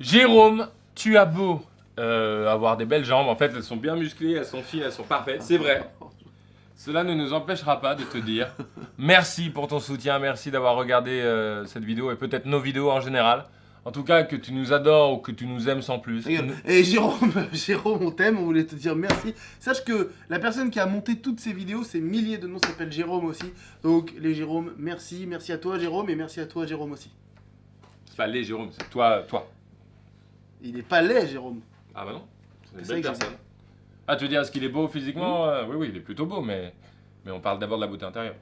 Jérôme, tu as beau euh, avoir des belles jambes, en fait elles sont bien musclées, elles sont fines, elles sont parfaites, c'est vrai. Cela ne nous empêchera pas de te dire merci pour ton soutien, merci d'avoir regardé euh, cette vidéo et peut-être nos vidéos en général. En tout cas, que tu nous adores ou que tu nous aimes sans plus. Regarde. Et Jérôme, Jérôme, on t'aime, on voulait te dire merci. Sache que la personne qui a monté toutes ces vidéos, ces milliers de noms, s'appelle Jérôme aussi. Donc les Jérôme, merci, merci à toi Jérôme et merci à toi Jérôme aussi. C'est pas les Jérôme, c'est toi, toi. Il est pas laid Jérôme. Ah bah non, c'est une belle personne. Ah, tu veux dire, est-ce qu'il est beau physiquement Euh, Oui, oui, il est plutôt beau, mais, mais on parle d'abord de la beauté intérieure.